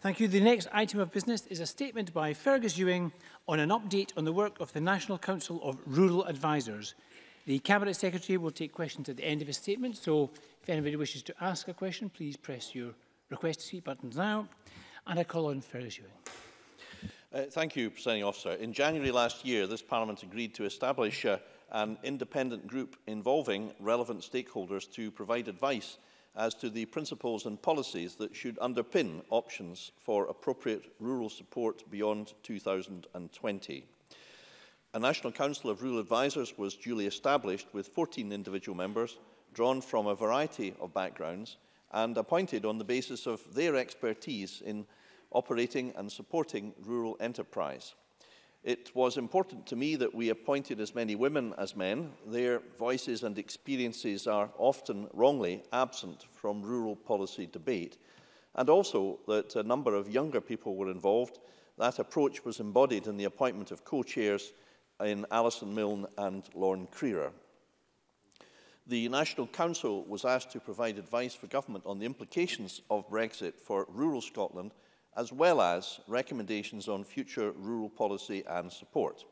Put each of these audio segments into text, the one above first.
Thank you. The next item of business is a statement by Fergus Ewing on an update on the work of the National Council of Rural Advisors. The Cabinet Secretary will take questions at the end of his statement, so if anybody wishes to ask a question, please press your request to speak buttons now. And I call on Fergus Ewing. Uh, thank you, Presiding Officer. In January last year, this Parliament agreed to establish uh, an independent group involving relevant stakeholders to provide advice as to the principles and policies that should underpin options for appropriate rural support beyond 2020. A National Council of Rural Advisers was duly established with 14 individual members, drawn from a variety of backgrounds, and appointed on the basis of their expertise in operating and supporting rural enterprise. It was important to me that we appointed as many women as men. Their voices and experiences are often wrongly absent from rural policy debate, and also that a number of younger people were involved. That approach was embodied in the appointment of co-chairs in Alison Milne and Lorne Creer. The National Council was asked to provide advice for government on the implications of Brexit for rural Scotland – as well as recommendations on future rural policy and support.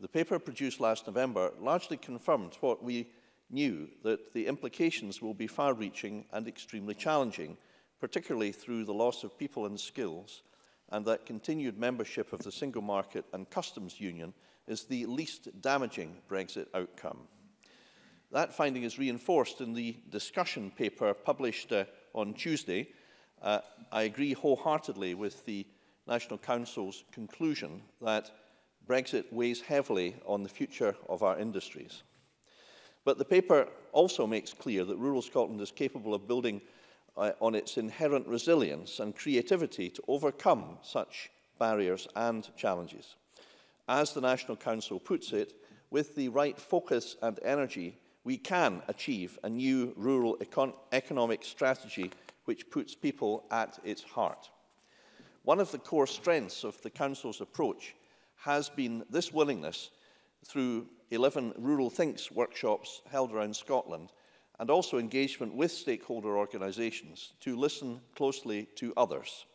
The paper produced last November largely confirmed what we knew, that the implications will be far-reaching and extremely challenging, particularly through the loss of people and skills, and that continued membership of the single market and customs union is the least damaging Brexit outcome. That finding is reinforced in the discussion paper published uh, on Tuesday, Uh, I agree wholeheartedly with the National Council's conclusion that Brexit weighs heavily on the future of our industries. But the paper also makes clear that rural Scotland is capable of building uh, on its inherent resilience and creativity to overcome such barriers and challenges. As the National Council puts it, with the right focus and energy, we can achieve a new rural econ economic strategy which puts people at its heart. One of the core strengths of the Council's approach has been this willingness through 11 Rural Thinks workshops held around Scotland and also engagement with stakeholder organisations to listen closely to others.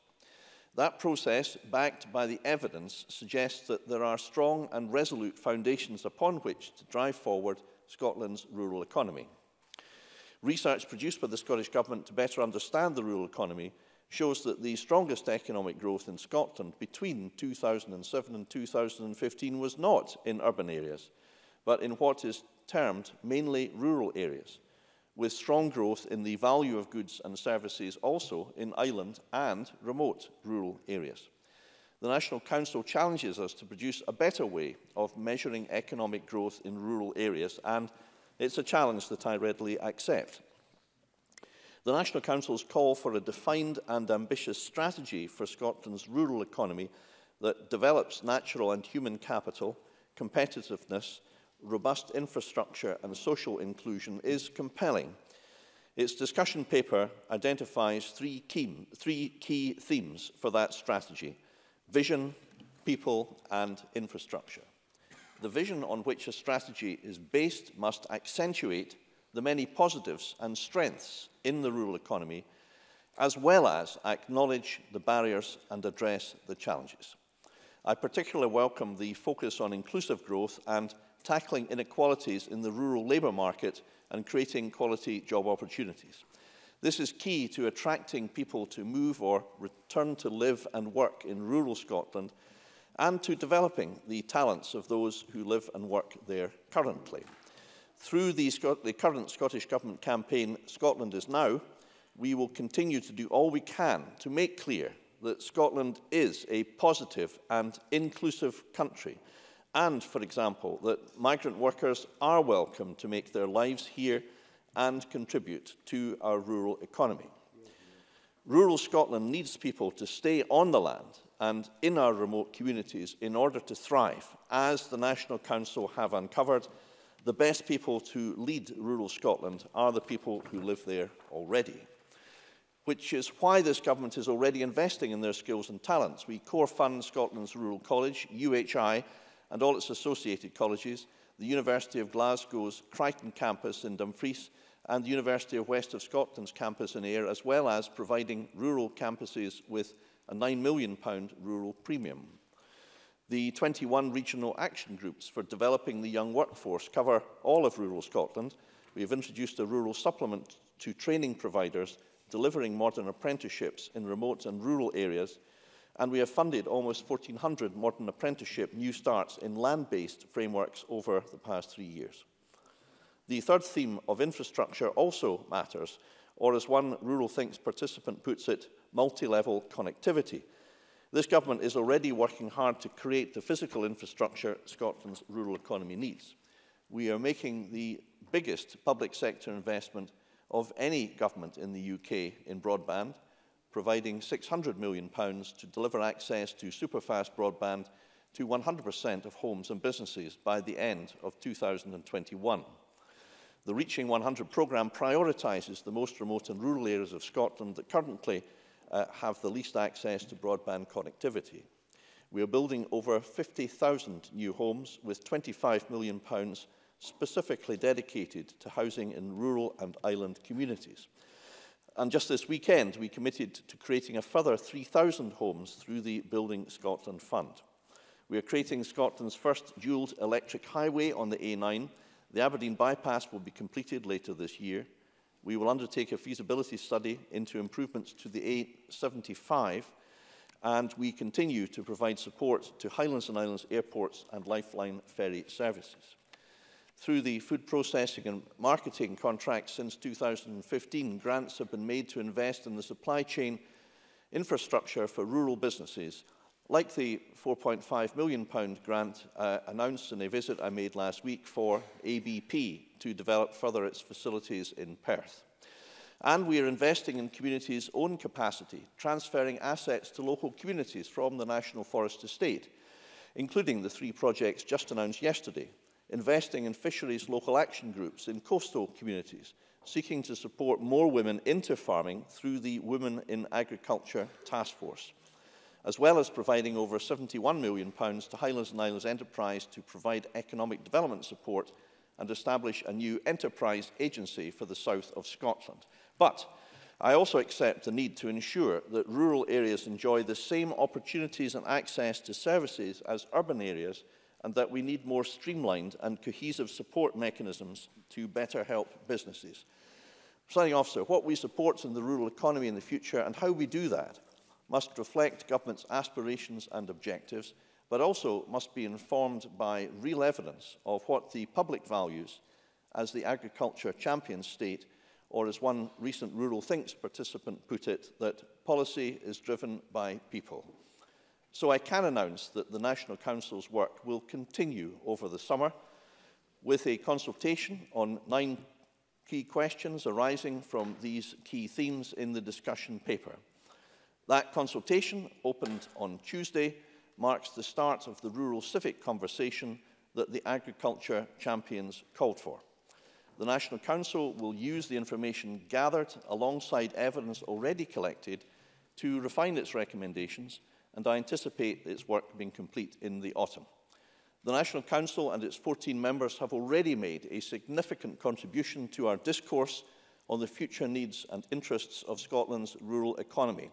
That process, backed by the evidence, suggests that there are strong and resolute foundations upon which to drive forward Scotland's rural economy. Research produced by the Scottish Government to better understand the rural economy shows that the strongest economic growth in Scotland between 2007 and 2015 was not in urban areas, but in what is termed mainly rural areas, with strong growth in the value of goods and services also in island and remote rural areas. The National Council challenges us to produce a better way of measuring economic growth in rural areas and It's a challenge that I readily accept. The National Council's call for a defined and ambitious strategy for Scotland's rural economy that develops natural and human capital, competitiveness, robust infrastructure and social inclusion is compelling. Its discussion paper identifies three key, three key themes for that strategy, vision, people and infrastructure the vision on which a strategy is based must accentuate the many positives and strengths in the rural economy, as well as acknowledge the barriers and address the challenges. I particularly welcome the focus on inclusive growth and tackling inequalities in the rural labour market and creating quality job opportunities. This is key to attracting people to move or return to live and work in rural Scotland and to developing the talents of those who live and work there currently. Through the, Scot the current Scottish Government campaign, Scotland is Now, we will continue to do all we can to make clear that Scotland is a positive and inclusive country and, for example, that migrant workers are welcome to make their lives here and contribute to our rural economy. Rural Scotland needs people to stay on the land and in our remote communities in order to thrive, as the National Council have uncovered, the best people to lead rural Scotland are the people who live there already. Which is why this government is already investing in their skills and talents. We core fund Scotland's Rural College, UHI, and all its associated colleges, the University of Glasgow's Crichton campus in Dumfries, and the University of West of Scotland's campus in Ayr, as well as providing rural campuses with a £9 million rural premium. The 21 regional action groups for developing the young workforce cover all of rural Scotland. We have introduced a rural supplement to training providers delivering modern apprenticeships in remote and rural areas, and we have funded almost 1,400 modern apprenticeship new starts in land-based frameworks over the past three years. The third theme of infrastructure also matters, or as one Rural Thinks participant puts it, multi-level connectivity. This government is already working hard to create the physical infrastructure Scotland's rural economy needs. We are making the biggest public sector investment of any government in the UK in broadband, providing £600 million pounds to deliver access to superfast broadband to 100% of homes and businesses by the end of 2021. The Reaching 100 programme prioritises the most remote and rural areas of Scotland that currently uh, have the least access to broadband connectivity. We are building over 50,000 new homes with £25 million pounds specifically dedicated to housing in rural and island communities. And just this weekend, we committed to creating a further 3,000 homes through the Building Scotland Fund. We are creating Scotland's first dual electric highway on the A9. The Aberdeen bypass will be completed later this year. We will undertake a feasibility study into improvements to the A75 and we continue to provide support to Highlands and Islands airports and lifeline ferry services. Through the food processing and marketing contract since 2015, grants have been made to invest in the supply chain infrastructure for rural businesses, like the £4.5 million grant uh, announced in a visit I made last week for ABP, to develop further its facilities in Perth. And we are investing in communities' own capacity, transferring assets to local communities from the National Forest Estate, including the three projects just announced yesterday, investing in fisheries local action groups in coastal communities, seeking to support more women into farming through the Women in Agriculture Task Force, as well as providing over £71 million to Highlands and Islands Enterprise to provide economic development support and establish a new enterprise agency for the south of Scotland. But I also accept the need to ensure that rural areas enjoy the same opportunities and access to services as urban areas and that we need more streamlined and cohesive support mechanisms to better help businesses. Signing officer, what we support in the rural economy in the future and how we do that must reflect government's aspirations and objectives but also must be informed by real evidence of what the public values as the agriculture champion state, or as one recent Rural Thinks participant put it, that policy is driven by people. So I can announce that the National Council's work will continue over the summer with a consultation on nine key questions arising from these key themes in the discussion paper. That consultation opened on Tuesday marks the start of the rural civic conversation that the agriculture champions called for. The National Council will use the information gathered alongside evidence already collected to refine its recommendations and I anticipate its work being complete in the autumn. The National Council and its 14 members have already made a significant contribution to our discourse on the future needs and interests of Scotland's rural economy.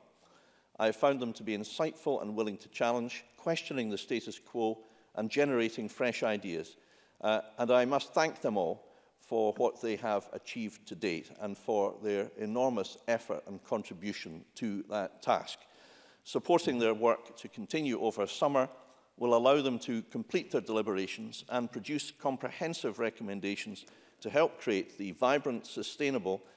I have found them to be insightful and willing to challenge, questioning the status quo and generating fresh ideas. Uh, and I must thank them all for what they have achieved to date and for their enormous effort and contribution to that task. Supporting their work to continue over summer will allow them to complete their deliberations and produce comprehensive recommendations to help create the vibrant, sustainable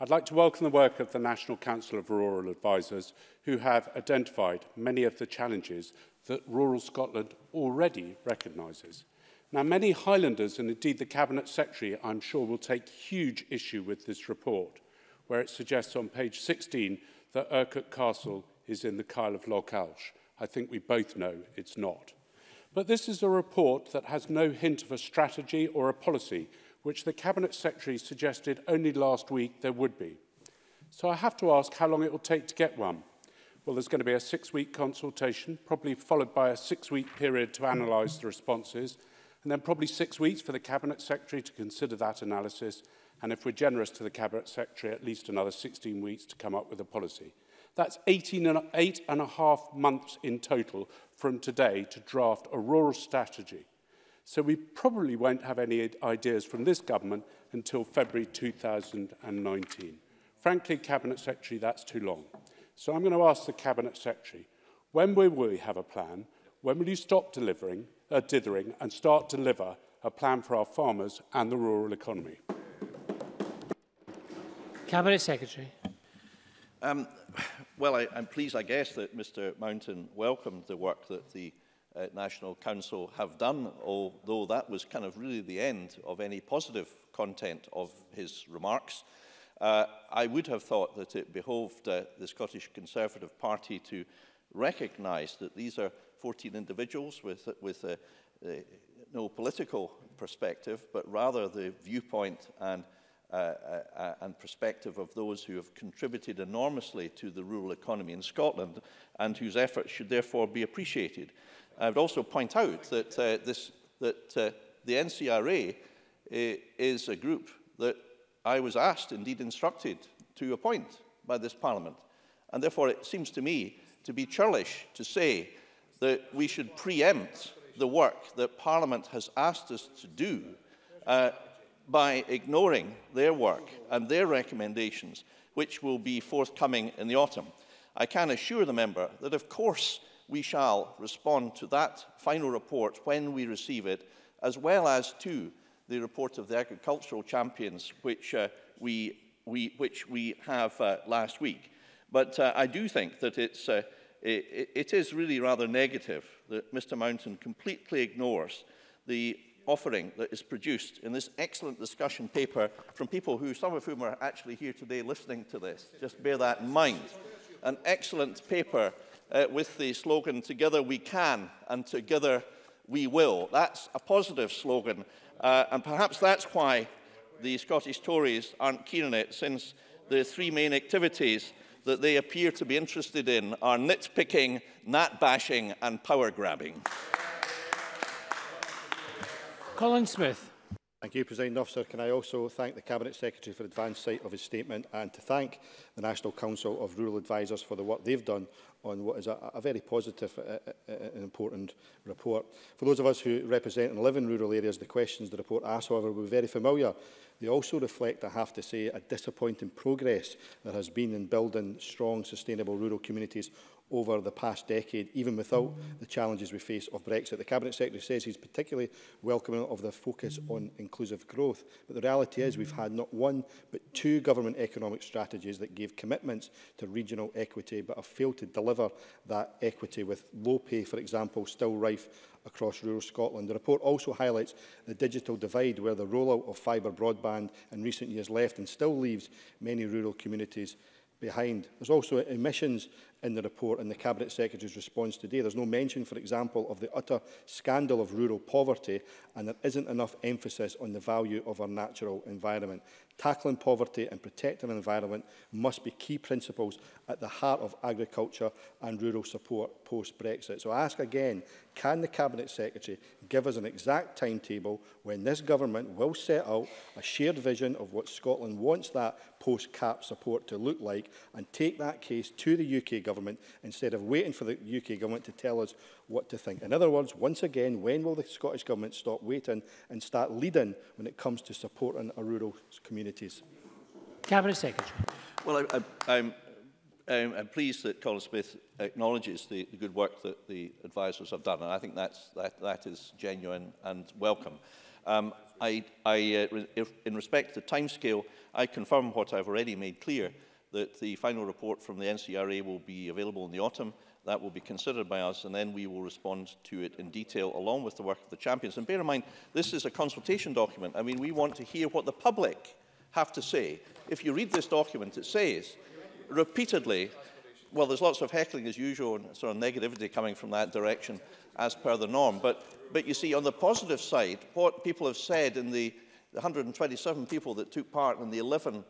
I'd like to welcome the work of the National Council of Rural Advisors, who have identified many of the challenges that rural Scotland already recognises. Now, many Highlanders, and indeed the Cabinet Secretary, I'm sure will take huge issue with this report, where it suggests on page 16 that Urquhart Castle is in the Kyle of Loch Alsh. I think we both know it's not. But this is a report that has no hint of a strategy or a policy, which the Cabinet Secretary suggested only last week there would be. So I have to ask how long it will take to get one. Well, there's going to be a six-week consultation, probably followed by a six-week period to analyse the responses, and then probably six weeks for the Cabinet Secretary to consider that analysis, and if we're generous to the Cabinet Secretary, at least another 16 weeks to come up with a policy. That's 18 and, eight and a half months in total from today to draft a rural strategy. So we probably won't have any ideas from this government until February 2019. Frankly, Cabinet Secretary, that's too long. So I'm going to ask the Cabinet Secretary, when will we have a plan? When will you stop delivering? a dithering and start to deliver a plan for our farmers and the rural economy. Cabinet Secretary. Um, well, I, I'm pleased, I guess, that Mr Mountain welcomed the work that the uh, National Council have done, although that was kind of really the end of any positive content of his remarks. Uh, I would have thought that it behoved uh, the Scottish Conservative Party to recognise that these are 14 individuals with, with a, uh, no political perspective, but rather the viewpoint and, uh, uh, uh, and perspective of those who have contributed enormously to the rural economy in Scotland and whose efforts should therefore be appreciated. I would also point out that, this, that the NCRA is a group that I was asked, indeed instructed, to appoint by this Parliament. And therefore, it seems to me to be churlish to say that we should preempt the work that Parliament has asked us to do uh, by ignoring their work and their recommendations, which will be forthcoming in the autumn. I can assure the member that, of course, we shall respond to that final report when we receive it, as well as to the report of the agricultural champions, which, uh, we, we, which we have uh, last week. But uh, I do think that it's uh, it, is really rather negative that Mr Mountain completely ignores the offering that is produced in this excellent discussion paper from people who, some of whom are actually here today listening to this. Just bear that in mind. An excellent paper uh, with the slogan, together we can and together we will. That's a positive slogan. Uh, and perhaps that's why the Scottish Tories aren't keen on it, since the three main activities that they appear to be interested in are nitpicking, gnat bashing and power grabbing. Colin Smith. Thank you, President Officer. Can I also thank the Cabinet Secretary for advance sight of his statement and to thank the National Council of Rural Advisers for the work they've done on what is a, a very positive uh, uh, uh, and important report. For those of us who represent and live in rural areas, the questions the report asks, however, were very familiar. They also reflect, I have to say, a disappointing progress there has been in building strong, sustainable rural communities over the past decade, even without the challenges we face of Brexit. The Cabinet Secretary says he's particularly welcoming of the focus on inclusive growth, but the reality is we've had not one but two government economic strategies that gave commitments to regional equity but have failed to deliver that equity with low pay, for example, still rife across rural Scotland. The report also highlights the digital divide where the rollout of fibre broadband in recent years left and still leaves many rural communities behind. There's also emissions in the report and the Cabinet Secretary's response today. There's no mention, for example, of the utter scandal of rural poverty and there isn't enough emphasis on the value of our natural environment. Tackling poverty and protecting the environment must be key principles at the heart of agriculture and rural support post-Brexit. So I ask again, can the Cabinet Secretary give us an exact timetable when this government will set out a shared vision of what Scotland wants that post-CAP support to look like and take that case to the UK government Government instead of waiting for the UK Government to tell us what to think. In other words, once again, when will the Scottish Government stop waiting and start leading when it comes to supporting our rural communities? Cabinet Secretary. Well, I, I, I'm, I'm, I'm pleased that Colin Smith acknowledges the, the good work that the advisors have done, and I think that's, that, that is genuine and welcome. Um, I, I, uh, re in respect to the timescale, I confirm what I've already made clear, that the final report from the NCRA will be available in the autumn. That will be considered by us, and then we will respond to it in detail, along with the work of the champions. And bear in mind, this is a consultation document. I mean, we want to hear what the public have to say. If you read this document, it says repeatedly, well, there's lots of heckling as usual and sort of negativity coming from that direction as per the norm. But, but you see, on the positive side, what people have said in the, 127 people that took part in the 11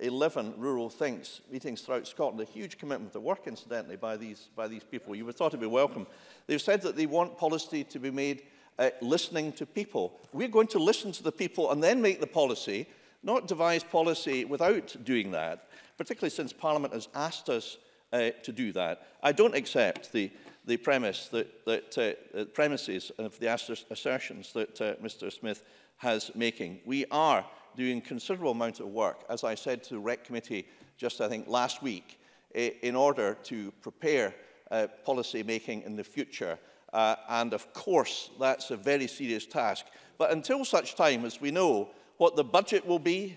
11 rural thinks, meetings throughout Scotland, a huge commitment to work, incidentally, by these, by these people. You were thought to be welcome. They've said that they want policy to be made uh, listening to people. We're going to listen to the people and then make the policy, not devise policy without doing that, particularly since Parliament has asked us uh, to do that. I don't accept the, the premise that, that uh, premises of the assertions that uh, Mr Smith has making. We are doing considerable amount of work, as I said to the REC committee just, I think, last week, in order to prepare uh, policy making in the future. Uh, and of course, that's a very serious task. But until such time as we know what the budget will be,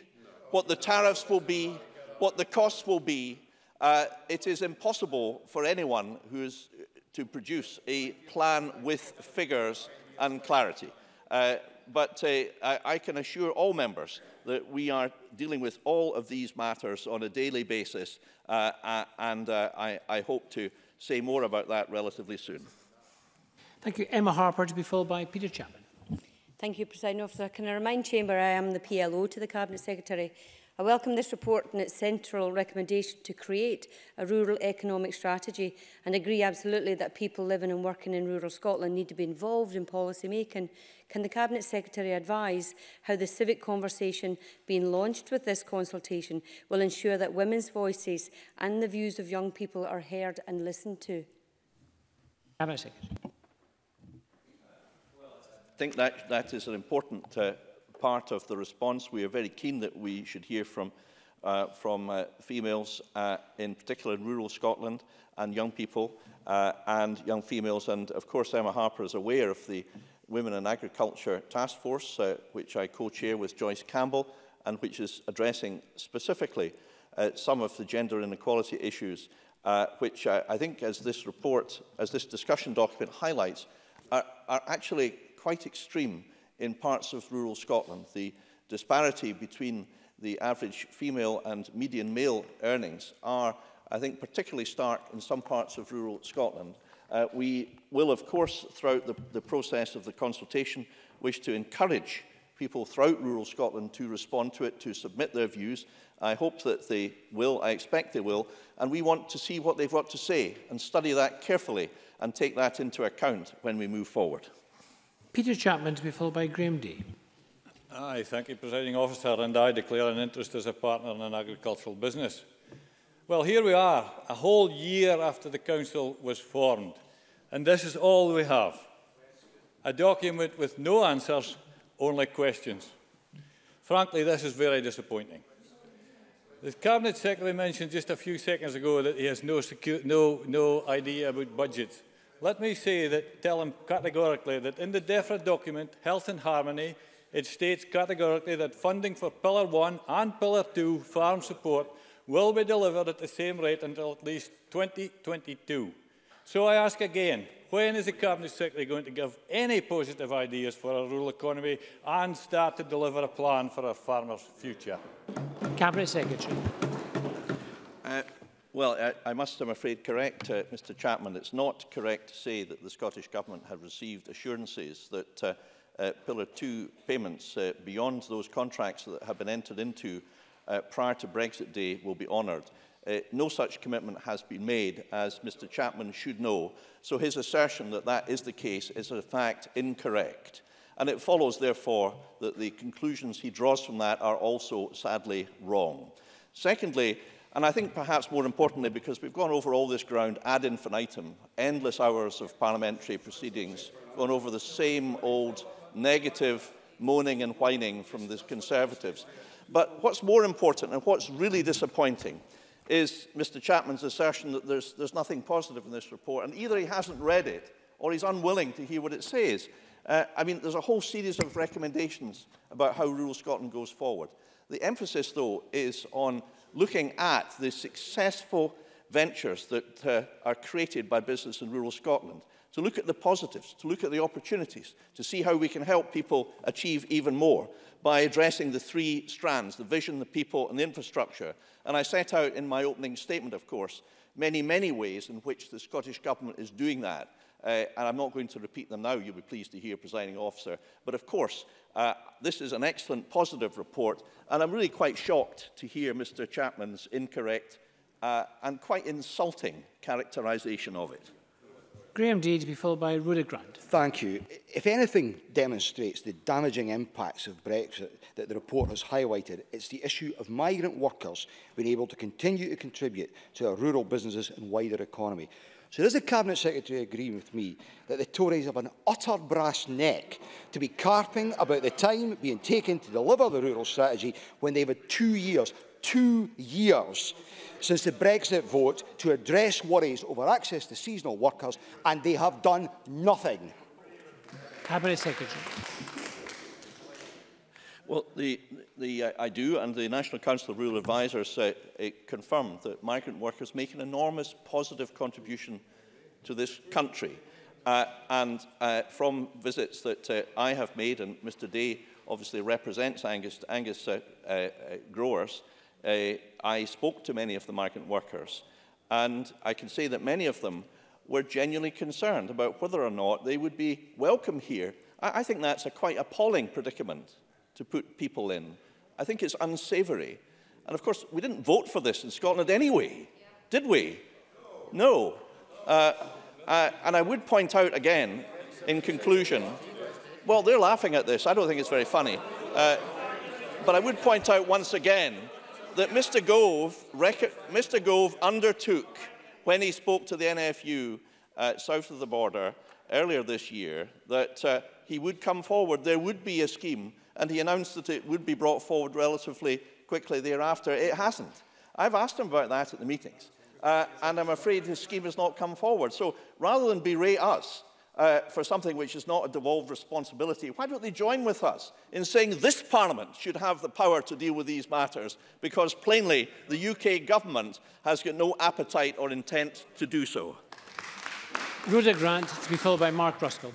what the tariffs will be, what the costs will be, uh, it is impossible for anyone who is uh, to produce a plan with figures and clarity. Uh, but uh, I, I can assure all members that we are dealing with all of these matters on a daily basis, uh, and uh, I, I hope to say more about that relatively soon. Thank you. Emma Harper to be followed by Peter Chapman. Thank you, President Officer. Can I remind Chamber I am the PLO to the Cabinet Secretary I welcome this report and its central recommendation to create a rural economic strategy and agree absolutely that people living and working in rural Scotland need to be involved in policy making. Can the Cabinet Secretary advise how the civic conversation being launched with this consultation will ensure that women's voices and the views of young people are heard and listened to? Cabinet Secretary. I think that, that is an important uh, part of the response. We are very keen that we should hear from, uh, from uh, females, uh, in particular in rural Scotland, and young people uh, and young females. And of course, Emma Harper is aware of the Women in Agriculture Task Force, uh, which I co-chair with Joyce Campbell, and which is addressing specifically uh, some of the gender inequality issues, uh, which I, I think, as this report, as this discussion document highlights, are, are actually quite extreme in parts of rural Scotland. The disparity between the average female and median male earnings are, I think, particularly stark in some parts of rural Scotland. Uh, we will, of course, throughout the, the process of the consultation, wish to encourage people throughout rural Scotland to respond to it, to submit their views. I hope that they will, I expect they will, and we want to see what they've got to say and study that carefully and take that into account when we move forward. Peter Chapman to be followed by Graham Day. Aye, thank you, Presiding Officer, and I declare an interest as a partner in an agricultural business. Well, here we are, a whole year after the Council was formed, and this is all we have. A document with no answers, only questions. Frankly, this is very disappointing. The Cabinet Secretary mentioned just a few seconds ago that he has no, no, no idea about budgets let me say that, tell him categorically that in the DEFRA document, Health and Harmony, it states categorically that funding for Pillar 1 and Pillar 2 farm support will be delivered at the same rate until at least 2022. So I ask again, when is the Cabinet Secretary going to give any positive ideas for our rural economy and start to deliver a plan for our farmers' future? Cabinet Secretary. Uh, Well, I, I must, I'm afraid, correct uh, Mr Chapman. It's not correct to say that the Scottish Government had received assurances that uh, uh, Pillar 2 payments uh, beyond those contracts that have been entered into uh, prior to Brexit Day will be honoured. Uh, no such commitment has been made, as Mr Chapman should know. So his assertion that that is the case is, in fact, incorrect. And it follows, therefore, that the conclusions he draws from that are also sadly wrong. Secondly, And I think perhaps more importantly, because we've gone over all this ground ad infinitum, endless hours of parliamentary proceedings, gone over the same old negative moaning and whining from the Conservatives. But what's more important and what's really disappointing is Mr Chapman's assertion that there's, there's nothing positive in this report, and either he hasn't read it or he's unwilling to hear what it says. Uh, I mean, there's a whole series of recommendations about how rural Scotland goes forward. The emphasis, though, is on looking at the successful ventures that uh, are created by business in rural Scotland, to look at the positives, to look at the opportunities, to see how we can help people achieve even more by addressing the three strands, the vision, the people and the infrastructure. And I set out in my opening statement, of course, many, many ways in which the Scottish Government is doing that Uh, and I'm not going to repeat them now, you'll be pleased to hear, presiding officer. But of course, uh, this is an excellent positive report, and I'm really quite shocked to hear Mr Chapman's incorrect uh, and quite insulting characterisation of it. Graham Day to be followed by Rhoda Grant. Thank you. If anything demonstrates the damaging impacts of Brexit that the report has highlighted, it's the issue of migrant workers being able to continue to contribute to our rural businesses and wider economy. So does the Cabinet Secretary agree with me that the Tories have an utter brass neck to be carping about the time being taken to deliver the rural strategy when they've had two years, two years since the Brexit vote to address worries over access to seasonal workers, and they have done nothing. Cabinet Secretary. Well, the, the, uh, I do, and the National Council of Rural Advisors uh, uh confirmed that migrant workers make an enormous positive contribution to this country. Uh, and uh, from visits that uh, I have made, and Mr Day obviously represents Angus, Angus uh, uh, uh growers, uh, uh, I spoke to many of the migrant workers, and I can say that many of them were genuinely concerned about whether or not they would be welcome here. I, I think that's a quite appalling predicament to put people in. I think it's unsavoury. And of course, we didn't vote for this in Scotland anyway, did we? No. no. Uh, uh, and I would point out again, in conclusion, well, they're laughing at this. I don't think it's very funny. Uh, but I would point out once again that Mr Gove, Mr Gove undertook when he spoke to the NFU uh, south of the border earlier this year that uh, he would come forward, there would be a scheme, and he announced that it would be brought forward relatively quickly thereafter. It hasn't. I've asked him about that at the meetings, uh, and I'm afraid his scheme has not come forward. So rather than berate us, uh, for something which is not a devolved responsibility, why don't they join with us in saying this Parliament should have the power to deal with these matters because plainly the UK government has got no appetite or intent to do so. Rhoda Grant to be followed by Mark Ruskell.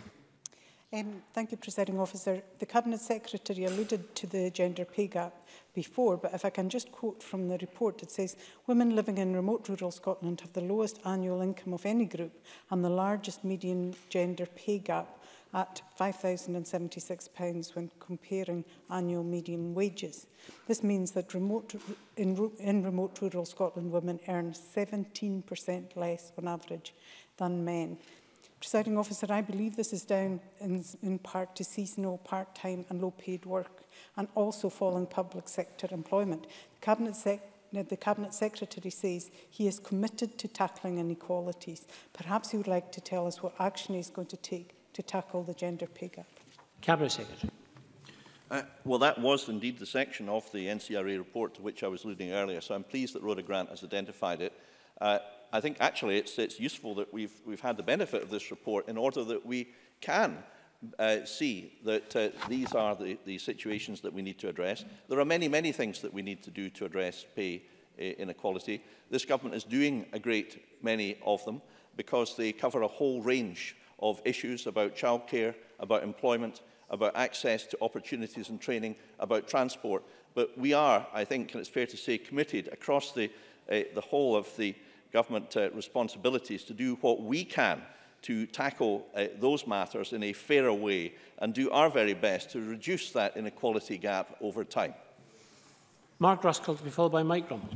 Um, thank you, Presiding Officer. The Cabinet Secretary alluded to the gender pay gap. before, but if I can just quote from the report, it says, women living in remote rural Scotland have the lowest annual income of any group and the largest median gender pay gap at £5,076 when comparing annual median wages. This means that remote, in, in remote rural Scotland, women earn 17% less on average than men. Presiding officer, I believe this is down in, in part to seasonal, part-time and low-paid work and also falling public sector employment. The Cabinet Secretary the Cabinet Secretary says he is committed to tackling inequalities. Perhaps he would like to tell us what action he is going to take to tackle the gender pay gap. Cabinet Secretary. Uh, well, that was indeed the section of the NCRA report to which I was alluding earlier, so I'm pleased that Rhoda Grant has identified it. Uh, I think actually it's, it's useful that we've, we've had the benefit of this report in order that we can uh, see that uh, these are the, the situations that we need to address. There are many, many things that we need to do to address pay uh, inequality. This government is doing a great many of them because they cover a whole range of issues about childcare, about employment, about access to opportunities and training, about transport. But we are, I think, and it's fair to say, committed across the, uh, the whole of the government uh, responsibilities to do what we can to tackle uh, those matters in a fairer way and do our very best to reduce that inequality gap over time. Mark Ruskell to be followed by Mike Rumble.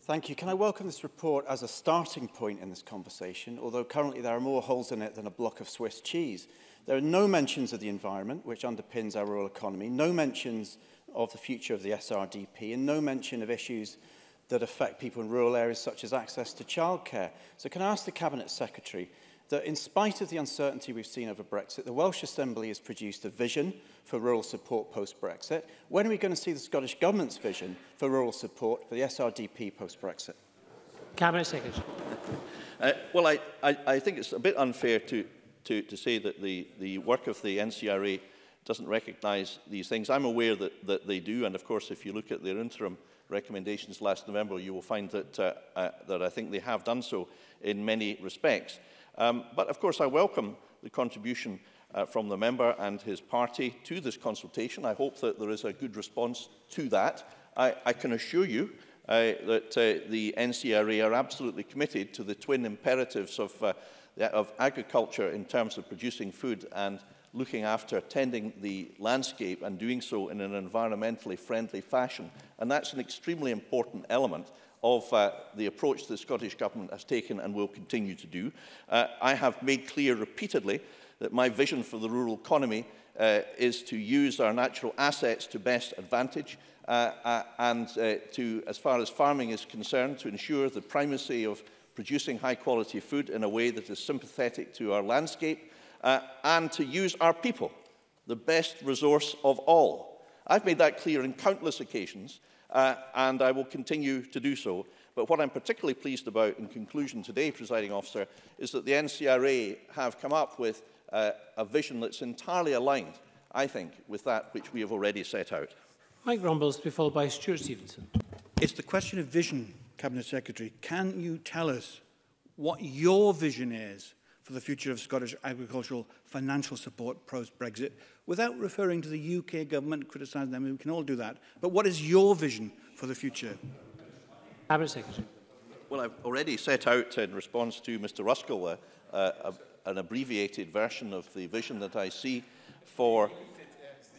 Thank you. Can I welcome this report as a starting point in this conversation, although currently there are more holes in it than a block of Swiss cheese. There are no mentions of the environment, which underpins our rural economy, no mentions of the future of the SRDP, and no mention of issues that affect people in rural areas such as access to childcare. So can I ask the Cabinet Secretary that in spite of the uncertainty we've seen over Brexit, the Welsh Assembly has produced a vision for rural support post-Brexit. When are we going to see the Scottish Government's vision for rural support for the SRDP post-Brexit? Cabinet Secretary. uh, well, I, I, I think it's a bit unfair to, to, to say that the, the work of the NCRA doesn't recognise these things. I'm aware that, that they do, and of course, if you look at their interim recommendations last November, you will find that, uh, uh, that I think they have done so in many respects. Um, but of course, I welcome the contribution uh, from the member and his party to this consultation. I hope that there is a good response to that. I, I can assure you uh, that uh, the NCRA are absolutely committed to the twin imperatives of, uh, of agriculture in terms of producing food and looking after, tending the landscape and doing so in an environmentally friendly fashion. And that's an extremely important element of uh, the approach the Scottish Government has taken and will continue to do. Uh, I have made clear repeatedly that my vision for the rural economy uh, is to use our natural assets to best advantage uh, uh, and uh, to, as far as farming is concerned, to ensure the primacy of producing high quality food in a way that is sympathetic to our landscape uh, and to use our people, the best resource of all. I've made that clear in countless occasions, uh, and I will continue to do so. But what I'm particularly pleased about in conclusion today, presiding officer, is that the NCRA have come up with uh, a vision that's entirely aligned, I think, with that which we have already set out. Mike Rumbles to be followed by Stuart Stevenson. It's the question of vision, Cabinet Secretary. Can you tell us what your vision is for the future of Scottish agricultural financial support post-Brexit without referring to the UK government criticising them. We can all do that. But what is your vision for the future? Cabinet Secretary. Well, I've already set out in response to Mr Ruskell uh, uh, an abbreviated version of the vision that I see for,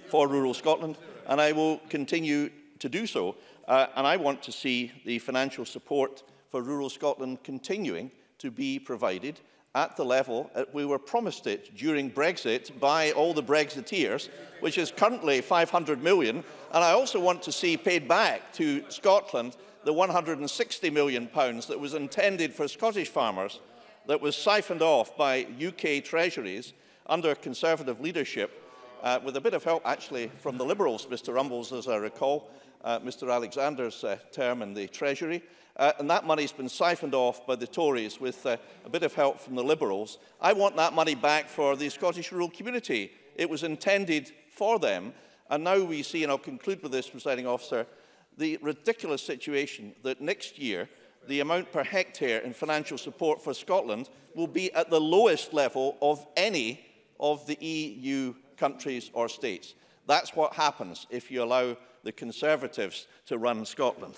for rural Scotland, and I will continue to do so. Uh, and I want to see the financial support for rural Scotland continuing to be provided at the level that we were promised it during Brexit by all the Brexiteers, which is currently 500 million. And I also want to see paid back to Scotland the 160 million pounds that was intended for Scottish farmers that was siphoned off by UK treasuries under Conservative leadership uh, with a bit of help actually from the Liberals, Mr Rumbles, as I recall, uh, Mr Alexander's uh, term in the Treasury. Uh, and that money's been siphoned off by the Tories with uh, a bit of help from the Liberals. I want that money back for the Scottish rural community. It was intended for them. And now we see, and I'll conclude with this, presiding officer, the ridiculous situation that next year the amount per hectare in financial support for Scotland will be at the lowest level of any of the EU countries or states. That's what happens if you allow the Conservatives to run Scotland.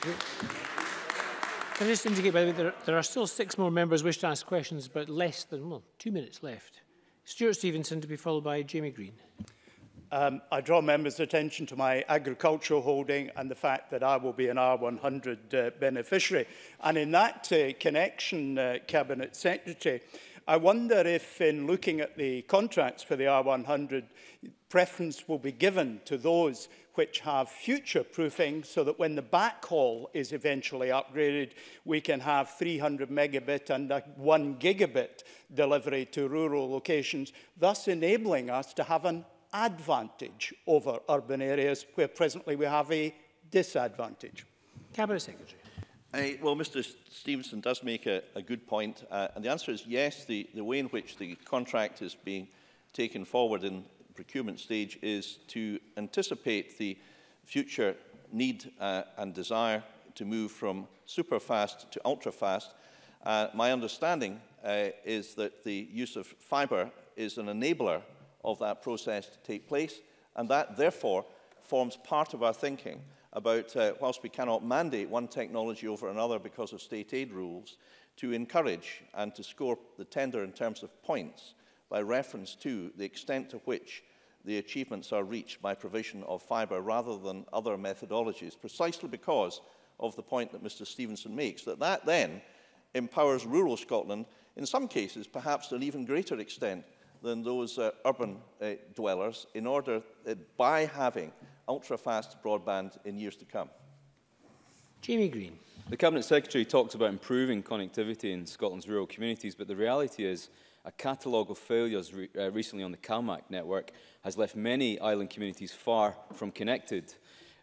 Can I just indicate, by the way, there, there, are still six more members wish to ask questions, but less than, well, two minutes left. Stuart Stevenson to be followed by Jamie Green. Um, I draw members' attention to my agricultural holding and the fact that I will be an R100 uh, beneficiary. And in that uh, connection, uh, Cabinet Secretary, I wonder if in looking at the contracts for the R100, preference will be given to those which have future proofing so that when the backhaul is eventually upgraded, we can have 300 megabit and a one gigabit delivery to rural locations, thus enabling us to have an advantage over urban areas where presently we have a disadvantage. Cabinet Secretary. I, well, Mr Stevenson does make a, a good point, uh, and the answer is yes, the, the way in which the contract is being taken forward in procurement stage is to anticipate the future need uh, and desire to move from super-fast to ultra-fast. Uh, my understanding uh, is that the use of fiber is an enabler of that process to take place, and that, therefore, forms part of our thinking about, uh, whilst we cannot mandate one technology over another because of state aid rules, to encourage and to score the tender in terms of points by reference to the extent to which the achievements are reached by provision of fibre rather than other methodologies, precisely because of the point that Mr Stevenson makes, that that then empowers rural Scotland, in some cases perhaps to an even greater extent than those uh, urban uh, dwellers, in order uh, by having ultra-fast broadband in years to come. Jamie Green. The Cabinet Secretary talks about improving connectivity in Scotland's rural communities, but the reality is a catalogue of failures re uh, recently on the CalMac network has left many island communities far from connected.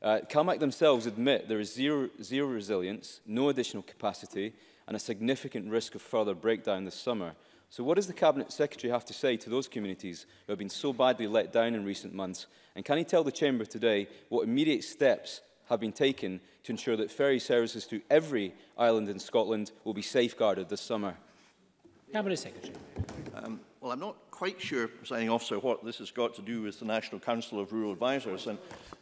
Uh, CalMac themselves admit there is zero, zero resilience, no additional capacity, and a significant risk of further breakdown this summer. So what does the Cabinet Secretary have to say to those communities who have been so badly let down in recent months? And can he tell the Chamber today what immediate steps have been taken to ensure that ferry services to every island in Scotland will be safeguarded this summer? Cabinet Secretary. Um, well, I'm not quite sure, presiding officer, what this has got to do with the National Council of Rural Advisors, and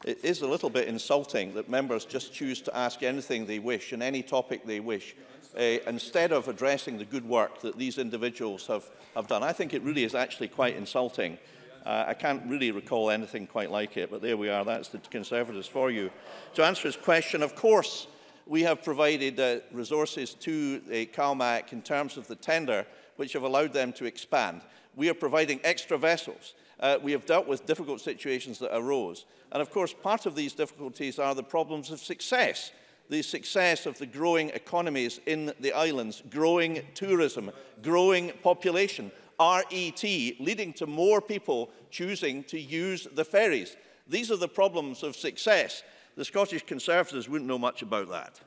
it is a little bit insulting that members just choose to ask anything they wish and any topic they wish uh, instead of addressing the good work that these individuals have, have done. I think it really is actually quite insulting. Uh, I can't really recall anything quite like it, but there we are. That's the Conservatives for you. To answer his question, of course, we have provided uh, resources to uh, CalMac in terms of the tender, which have allowed them to expand. We are providing extra vessels. Uh, we have dealt with difficult situations that arose. And of course, part of these difficulties are the problems of success the success of the growing economies in the islands, growing tourism, growing population, RET, leading to more people choosing to use the ferries. These are the problems of success. The Scottish Conservatives wouldn't know much about that.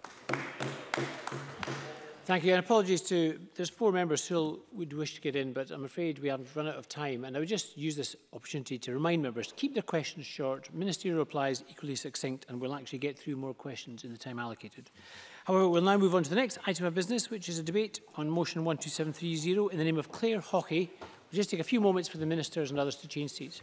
Thank you, and apologies to, there's four members who would wish to get in, but I'm afraid we haven't run out of time. And I would just use this opportunity to remind members to keep their questions short, ministerial replies equally succinct, and we'll actually get through more questions in the time allocated. However, we'll now move on to the next item of business, which is a debate on motion 12730 in the name of Claire Hockey. We'll just take a few moments for the ministers and others to change seats.